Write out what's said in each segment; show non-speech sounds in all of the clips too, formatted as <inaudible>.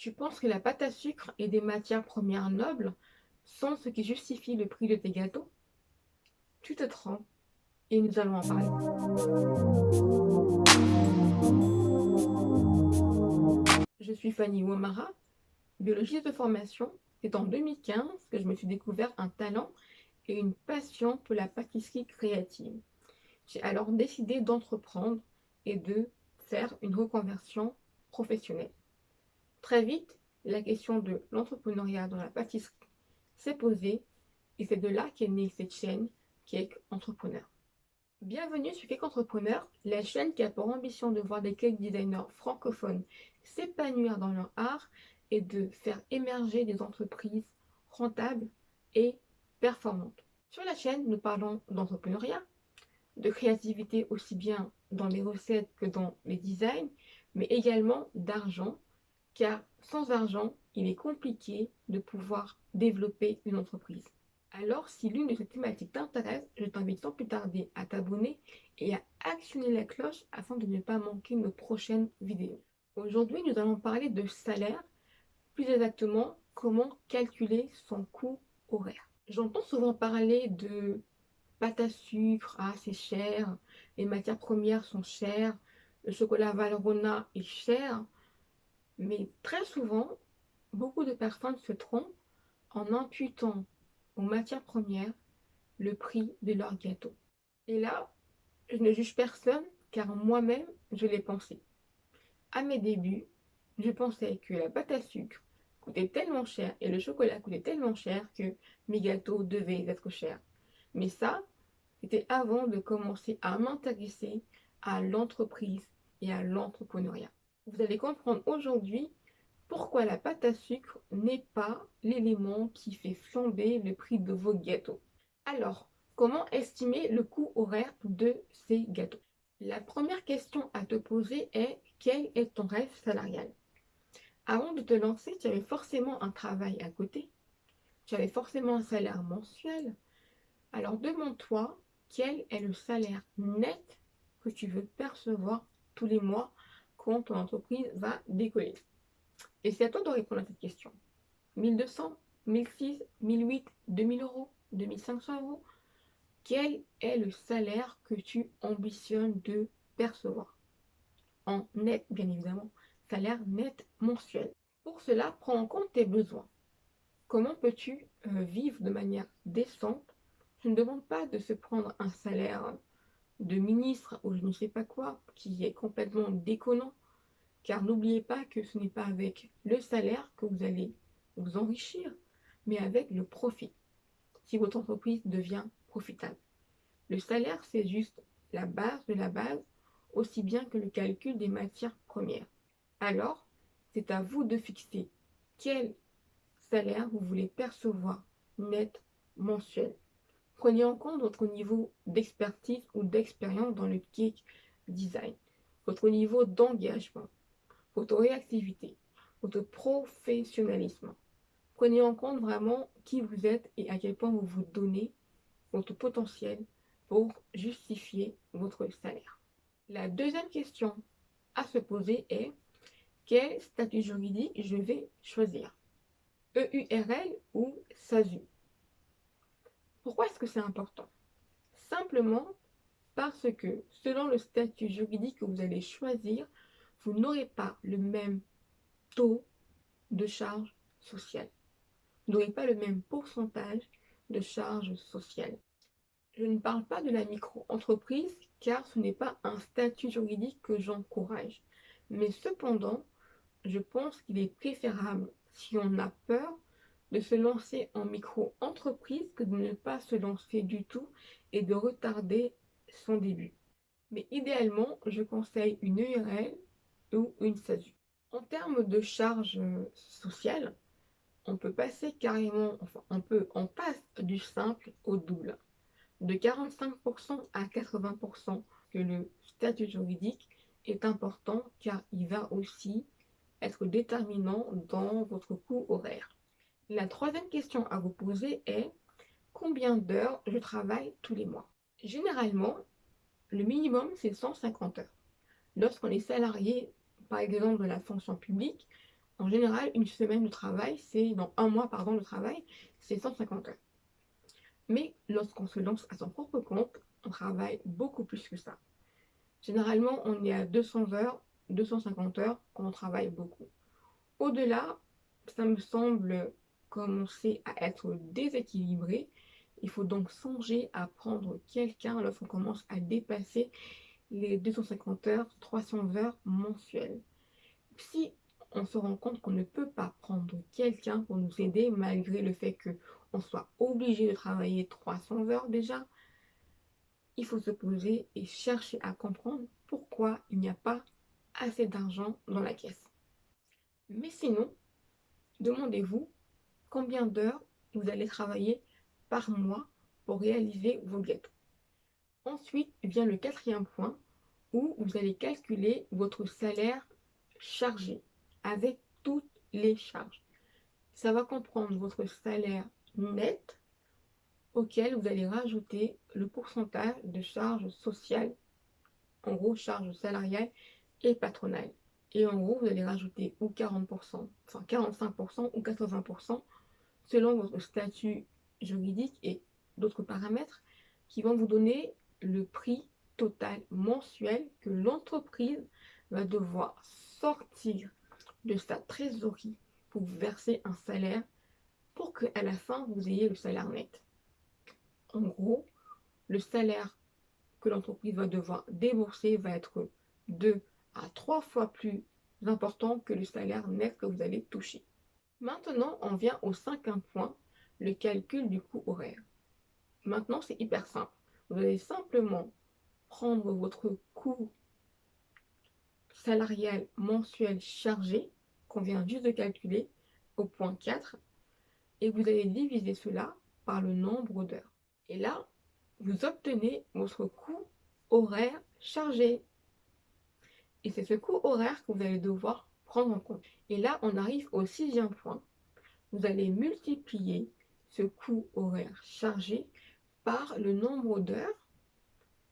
Tu penses que la pâte à sucre et des matières premières nobles sont ce qui justifie le prix de tes gâteaux? Tu te trompes et nous allons en parler. Je suis Fanny Ouamara, biologiste de formation. C'est en 2015 que je me suis découvert un talent et une passion pour la pâtisserie créative. J'ai alors décidé d'entreprendre et de faire une reconversion professionnelle. Très vite, la question de l'entrepreneuriat dans la pâtisserie s'est posée et c'est de là qu'est née cette chaîne Cake Entrepreneur. Bienvenue sur Cake Entrepreneur, la chaîne qui a pour ambition de voir des cake designers francophones s'épanouir dans leur art et de faire émerger des entreprises rentables et performantes. Sur la chaîne, nous parlons d'entrepreneuriat, de créativité aussi bien dans les recettes que dans les designs, mais également d'argent car sans argent, il est compliqué de pouvoir développer une entreprise. Alors, si l'une de ces thématiques t'intéresse, je t'invite sans plus tarder à t'abonner et à actionner la cloche afin de ne pas manquer nos prochaines vidéos. Aujourd'hui, nous allons parler de salaire, plus exactement comment calculer son coût horaire. J'entends souvent parler de pâte à sucre, ah c'est cher, les matières premières sont chères, le chocolat Valrhona est cher, mais très souvent, beaucoup de personnes se trompent en imputant aux matières premières le prix de leur gâteau. Et là, je ne juge personne car moi-même, je l'ai pensé. À mes débuts, je pensais que la pâte à sucre coûtait tellement cher et le chocolat coûtait tellement cher que mes gâteaux devaient être chers. Mais ça, c'était avant de commencer à m'intéresser à l'entreprise et à l'entrepreneuriat vous allez comprendre aujourd'hui pourquoi la pâte à sucre n'est pas l'élément qui fait flamber le prix de vos gâteaux. Alors, comment estimer le coût horaire de ces gâteaux? La première question à te poser est quel est ton rêve salarial? Avant de te lancer, tu avais forcément un travail à côté, tu avais forcément un salaire mensuel. Alors demande-toi quel est le salaire net que tu veux percevoir tous les mois ton entreprise va décoller. Et c'est à toi de répondre à cette question. 1200, 1006, 1008, 2000 euros, 2500 euros Quel est le salaire que tu ambitionnes de percevoir? En net, bien évidemment. Salaire net mensuel. Pour cela, prends en compte tes besoins. Comment peux-tu euh, vivre de manière décente? Je ne demande pas de se prendre un salaire de ministre ou je ne sais pas quoi, qui est complètement déconnant. Car n'oubliez pas que ce n'est pas avec le salaire que vous allez vous enrichir, mais avec le profit, si votre entreprise devient profitable. Le salaire, c'est juste la base de la base, aussi bien que le calcul des matières premières. Alors, c'est à vous de fixer quel salaire vous voulez percevoir net mensuel. Prenez en compte votre niveau d'expertise ou d'expérience dans le cake design, votre niveau d'engagement, votre réactivité, votre professionnalisme. Prenez en compte vraiment qui vous êtes et à quel point vous vous donnez votre potentiel pour justifier votre salaire. La deuxième question à se poser est quel statut juridique je vais choisir? EURL ou SASU pourquoi est-ce que c'est important? Simplement parce que selon le statut juridique que vous allez choisir, vous n'aurez pas le même taux de charge sociale. Vous n'aurez pas le même pourcentage de charge sociale. Je ne parle pas de la micro-entreprise car ce n'est pas un statut juridique que j'encourage. Mais cependant, je pense qu'il est préférable, si on a peur, de se lancer en micro-entreprise que de ne pas se lancer du tout et de retarder son début. Mais idéalement, je conseille une URL ou une SASU. En termes de charges sociales, on peut passer carrément, enfin on peut, on passe du simple au double. De 45% à 80% que le statut juridique est important car il va aussi être déterminant dans votre coût horaire. La troisième question à vous poser est combien d'heures je travaille tous les mois? Généralement, le minimum c'est 150 heures. Lorsqu'on est salarié, par exemple de la fonction publique, En général, une semaine de travail, c'est dans un mois pardon, de travail, c'est 150 heures. Mais lorsqu'on se lance à son propre compte, on travaille beaucoup plus que ça. Généralement, on est à 200 heures, 250 heures quand on travaille beaucoup. Au-delà, ça me semble commencer à être déséquilibré. Il faut donc songer à prendre quelqu'un lorsqu'on commence à dépasser les 250 heures, 300 heures mensuelles. Si on se rend compte qu'on ne peut pas prendre quelqu'un pour nous aider malgré le fait qu'on soit obligé de travailler 300 heures déjà, il faut se poser et chercher à comprendre pourquoi il n'y a pas assez d'argent dans la caisse. Mais sinon, demandez-vous combien d'heures vous allez travailler par mois pour réaliser vos gâteaux. Ensuite vient le quatrième point où vous allez calculer votre salaire chargé avec toutes les charges. Ça va comprendre votre salaire net auquel vous allez rajouter le pourcentage de charges sociales, en gros charges salariales et patronales. Et en gros, vous allez rajouter ou 40%, enfin 45% ou 80% selon votre statut juridique et d'autres paramètres qui vont vous donner le prix total mensuel que l'entreprise va devoir sortir de sa trésorerie pour vous verser un salaire pour qu'à la fin, vous ayez le salaire net. En gros, le salaire que l'entreprise va devoir débourser va être deux à trois fois plus important que le salaire net que vous allez toucher. Maintenant, on vient au cinquième point, le calcul du coût horaire. Maintenant, c'est hyper simple. Vous allez simplement prendre votre coût salarial mensuel chargé, qu'on vient juste de calculer, au point 4, et vous allez diviser cela par le nombre d'heures. Et là, vous obtenez votre coût horaire chargé. Et c'est ce coût horaire que vous allez devoir prendre en compte. Et là, on arrive au sixième point. Vous allez multiplier ce coût horaire chargé le nombre d'heures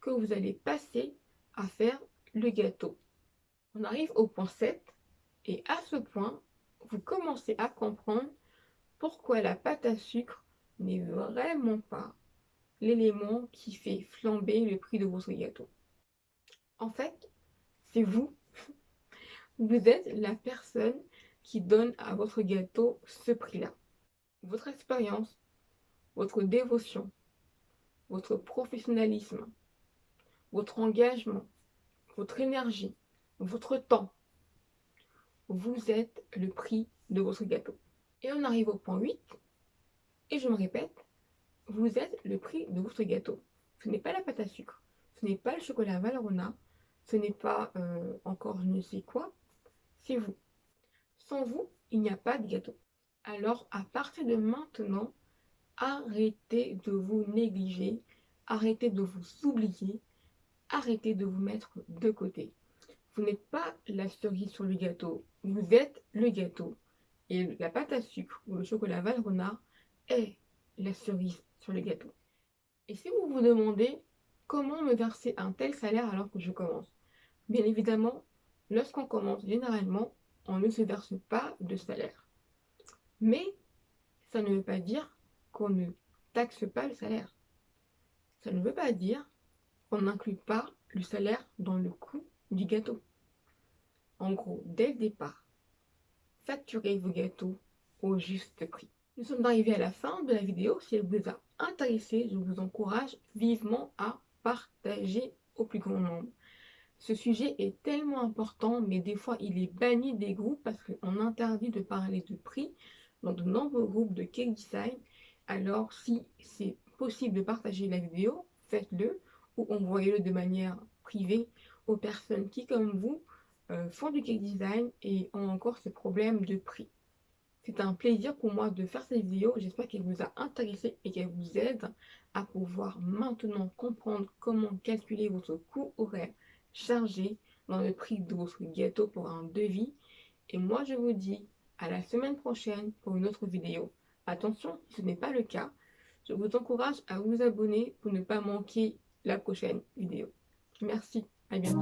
que vous allez passer à faire le gâteau. On arrive au point 7 et à ce point, vous commencez à comprendre pourquoi la pâte à sucre n'est vraiment pas l'élément qui fait flamber le prix de votre gâteau. En fait, c'est vous. <laughs> Vous êtes la personne qui donne à votre gâteau ce prix-là. Votre expérience, votre dévotion, votre professionnalisme, votre engagement, votre énergie, votre temps. Vous êtes le prix de votre gâteau. Et on arrive au point 8. Et je me répète, vous êtes le prix de votre gâteau. Ce n'est pas la pâte à sucre, ce n'est pas le chocolat Valrhona, ce n'est pas euh, encore je ne sais quoi, c'est vous. Sans vous, il n'y a pas de gâteau. Alors, à partir de maintenant, arrêtez de vous négliger, arrêtez de vous oublier, arrêtez de vous mettre de côté. Vous n'êtes pas la cerise sur le gâteau, vous êtes le gâteau. Et la pâte à sucre ou le chocolat Valrhona est la cerise sur le gâteau. Et si vous vous demandez comment me verser un tel salaire alors que je commence? Bien évidemment, lorsqu'on commence, généralement, on ne se verse pas de salaire. Mais ça ne veut pas dire qu'on ne taxe pas le salaire. Ça ne veut pas dire qu'on n'inclut pas le salaire dans le coût du gâteau. En gros, dès le départ, facturez vos gâteaux au juste prix. Nous sommes arrivés à la fin de la vidéo. Si elle vous a intéressé, je vous encourage vivement à partager au plus grand nombre. Ce sujet est tellement important, mais des fois il est banni des groupes parce qu'on interdit de parler de prix dans de nombreux groupes de cake design. Alors si c'est possible de partager la vidéo, faites-le ou envoyez-le de manière privée aux personnes qui, comme vous, euh, font du cake design et ont encore ce problème de prix. C'est un plaisir pour moi de faire cette vidéo. J'espère qu'elle vous a intéressé et qu'elle vous aide à pouvoir maintenant comprendre comment calculer votre coût horaire chargé dans le prix de votre gâteau pour un devis. Et moi, je vous dis à la semaine prochaine pour une autre vidéo. Attention, ce n'est pas le cas, je vous encourage à vous abonner pour ne pas manquer la prochaine vidéo. Merci, à bientôt.